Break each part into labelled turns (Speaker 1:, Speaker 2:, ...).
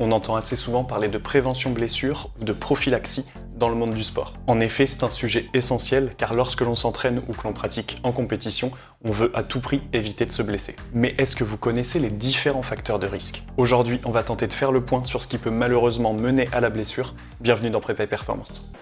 Speaker 1: On entend assez souvent parler de prévention blessure ou de prophylaxie dans le monde du sport. En effet, c'est un sujet essentiel car lorsque l'on s'entraîne ou que l'on pratique en compétition, on veut à tout prix éviter de se blesser. Mais est-ce que vous connaissez les différents facteurs de risque? Aujourd'hui, on va tenter de faire le point sur ce qui peut malheureusement mener à la blessure. Bienvenue dans Prépa Performance.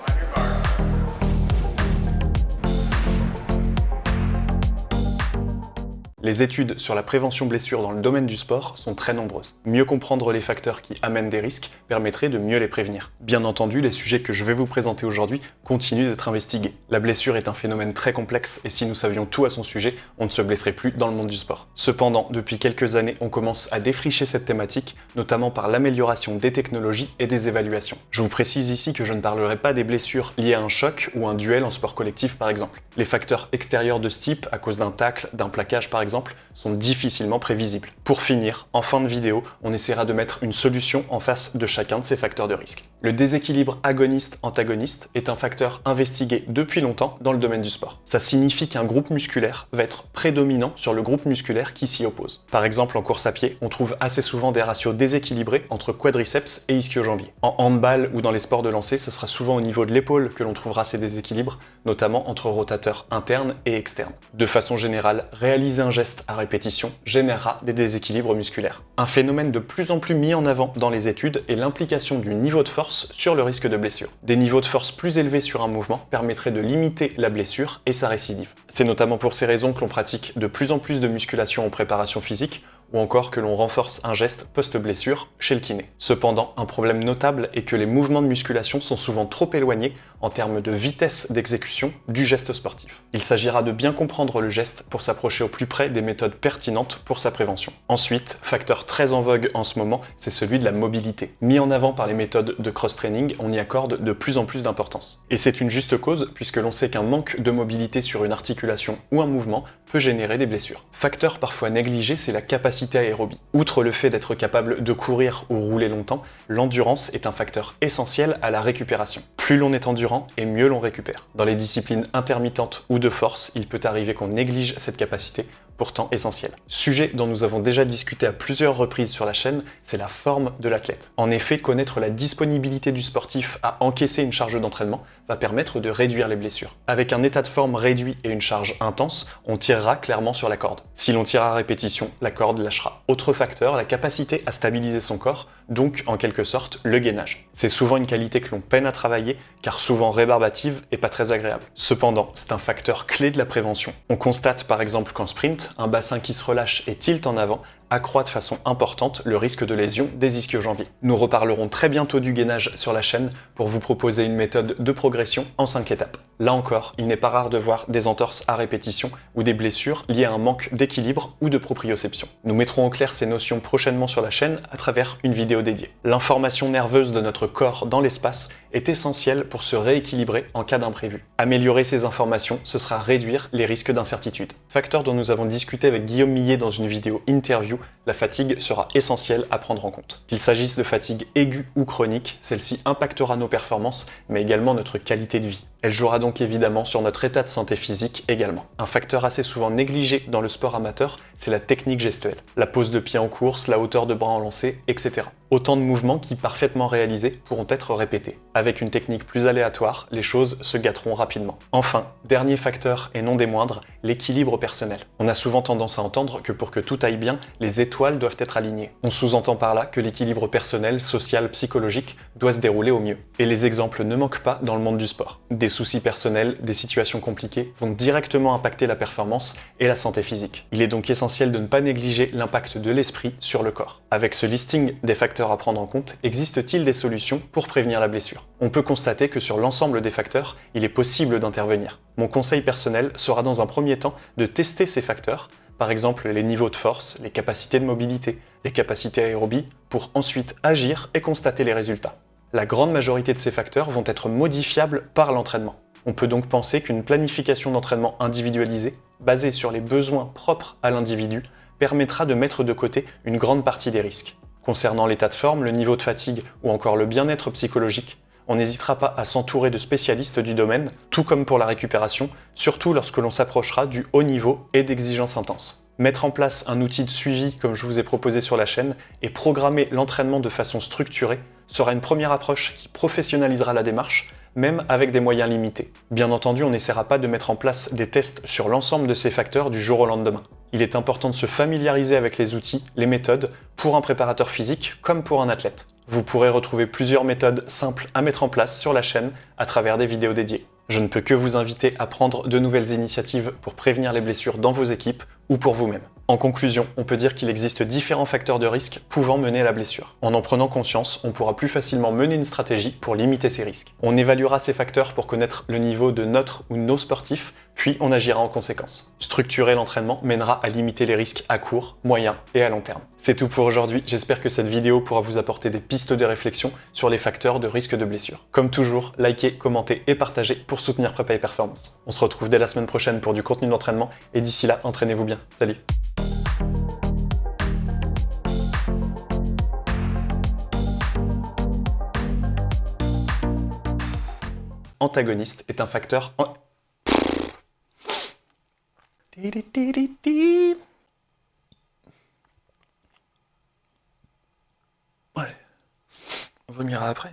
Speaker 1: Les études sur la prévention blessure dans le domaine du sport sont très nombreuses. Mieux comprendre les facteurs qui amènent des risques permettrait de mieux les prévenir. Bien entendu, les sujets que je vais vous présenter aujourd'hui continuent d'être investigués. La blessure est un phénomène très complexe et si nous savions tout à son sujet, on ne se blesserait plus dans le monde du sport. Cependant, depuis quelques années, on commence à défricher cette thématique, notamment par l'amélioration des technologies et des évaluations. Je vous précise ici que je ne parlerai pas des blessures liées à un choc ou un duel en sport collectif par exemple. Les facteurs extérieurs de ce type, à cause d'un tacle, d'un plaquage par exemple, sont difficilement prévisibles. Pour finir, en fin de vidéo, on essaiera de mettre une solution en face de chacun de ces facteurs de risque. Le déséquilibre agoniste-antagoniste est un facteur investigué depuis longtemps dans le domaine du sport. Ça signifie qu'un groupe musculaire va être prédominant sur le groupe musculaire qui s'y oppose. Par exemple, en course à pied, on trouve assez souvent des ratios déséquilibrés entre quadriceps et ischio-jambier. En handball ou dans les sports de lancer, ce sera souvent au niveau de l'épaule que l'on trouvera ces déséquilibres, notamment entre rotateurs internes et externes. De façon générale, réaliser un geste à répétition générera des déséquilibres musculaires. Un phénomène de plus en plus mis en avant dans les études est l'implication du niveau de force sur le risque de blessure. Des niveaux de force plus élevés sur un mouvement permettraient de limiter la blessure et sa récidive. C'est notamment pour ces raisons que l'on pratique de plus en plus de musculation en préparation physique ou encore que l'on renforce un geste post-blessure chez le kiné. Cependant, un problème notable est que les mouvements de musculation sont souvent trop éloignés en termes de vitesse d'exécution du geste sportif. Il s'agira de bien comprendre le geste pour s'approcher au plus près des méthodes pertinentes pour sa prévention. Ensuite, facteur très en vogue en ce moment, c'est celui de la mobilité. Mis en avant par les méthodes de cross-training, on y accorde de plus en plus d'importance. Et c'est une juste cause, puisque l'on sait qu'un manque de mobilité sur une articulation ou un mouvement peut générer des blessures. Facteur parfois négligé, c'est la capacité aérobie. Outre le fait d'être capable de courir ou rouler longtemps, l'endurance est un facteur essentiel à la récupération. Plus l'on est endurant, et mieux l'on récupère. Dans les disciplines intermittentes ou de force, il peut arriver qu'on néglige cette capacité pourtant essentiel. Sujet dont nous avons déjà discuté à plusieurs reprises sur la chaîne, c'est la forme de l'athlète. En effet, connaître la disponibilité du sportif à encaisser une charge d'entraînement va permettre de réduire les blessures. Avec un état de forme réduit et une charge intense, on tirera clairement sur la corde. Si l'on tire à répétition, la corde lâchera. Autre facteur, la capacité à stabiliser son corps, donc en quelque sorte le gainage. C'est souvent une qualité que l'on peine à travailler, car souvent rébarbative et pas très agréable. Cependant, c'est un facteur clé de la prévention. On constate par exemple qu'en sprint, un bassin qui se relâche et tilt en avant accroît de façon importante le risque de lésion des ischio-jambiers. Nous reparlerons très bientôt du gainage sur la chaîne pour vous proposer une méthode de progression en 5 étapes. Là encore, il n'est pas rare de voir des entorses à répétition ou des blessures liées à un manque d'équilibre ou de proprioception. Nous mettrons en clair ces notions prochainement sur la chaîne à travers une vidéo dédiée. L'information nerveuse de notre corps dans l'espace est essentielle pour se rééquilibrer en cas d'imprévu. Améliorer ces informations, ce sera réduire les risques d'incertitude. Facteur dont nous avons discuté avec Guillaume Millet dans une vidéo interview la fatigue sera essentielle à prendre en compte. Qu'il s'agisse de fatigue aiguë ou chronique, celle-ci impactera nos performances, mais également notre qualité de vie. Elle jouera donc évidemment sur notre état de santé physique également. Un facteur assez souvent négligé dans le sport amateur, c'est la technique gestuelle. La pose de pied en course, la hauteur de bras en lancé, etc. Autant de mouvements qui, parfaitement réalisés, pourront être répétés. Avec une technique plus aléatoire, les choses se gâteront rapidement. Enfin, dernier facteur et non des moindres, l'équilibre personnel. On a souvent tendance à entendre que pour que tout aille bien, les étoiles doivent être alignées. On sous-entend par là que l'équilibre personnel, social, psychologique doit se dérouler au mieux. Et les exemples ne manquent pas dans le monde du sport. Soucis personnels, des situations compliquées vont directement impacter la performance et la santé physique. Il est donc essentiel de ne pas négliger l'impact de l'esprit sur le corps. Avec ce listing des facteurs à prendre en compte, existe-t-il des solutions pour prévenir la blessure? On peut constater que sur l'ensemble des facteurs, il est possible d'intervenir. Mon conseil personnel sera dans un premier temps de tester ces facteurs, par exemple les niveaux de force, les capacités de mobilité, les capacités aérobie, pour ensuite agir et constater les résultats la grande majorité de ces facteurs vont être modifiables par l'entraînement. On peut donc penser qu'une planification d'entraînement individualisée, basée sur les besoins propres à l'individu, permettra de mettre de côté une grande partie des risques. Concernant l'état de forme, le niveau de fatigue ou encore le bien-être psychologique, on n'hésitera pas à s'entourer de spécialistes du domaine, tout comme pour la récupération, surtout lorsque l'on s'approchera du haut niveau et d'exigences intenses. Mettre en place un outil de suivi comme je vous ai proposé sur la chaîne et programmer l'entraînement de façon structurée sera une première approche qui professionnalisera la démarche, même avec des moyens limités. Bien entendu, on n'essaiera pas de mettre en place des tests sur l'ensemble de ces facteurs du jour au lendemain. Il est important de se familiariser avec les outils, les méthodes, pour un préparateur physique comme pour un athlète. Vous pourrez retrouver plusieurs méthodes simples à mettre en place sur la chaîne à travers des vidéos dédiées. Je ne peux que vous inviter à prendre de nouvelles initiatives pour prévenir les blessures dans vos équipes ou pour vous-même. En conclusion, on peut dire qu'il existe différents facteurs de risque pouvant mener à la blessure. En en prenant conscience, on pourra plus facilement mener une stratégie pour limiter ces risques. On évaluera ces facteurs pour connaître le niveau de notre ou nos sportifs, puis on agira en conséquence. Structurer l'entraînement mènera à limiter les risques à court, moyen et à long terme. C'est tout pour aujourd'hui, j'espère que cette vidéo pourra vous apporter des pistes de réflexion sur les facteurs de risque de blessure. Comme toujours, likez, commentez et partagez pour soutenir Prépa et Performance. On se retrouve dès la semaine prochaine pour du contenu d'entraînement et d'ici là, entraînez-vous bien. Salut antagoniste est un facteur... Allez, on vomira après.